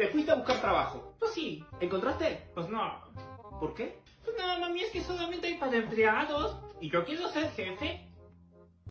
Te fuiste a buscar trabajo. Pues sí. ¿Encontraste? Pues no. ¿Por qué? Pues nada, mami, es que solamente hay para empleados. Y yo quiero ser jefe.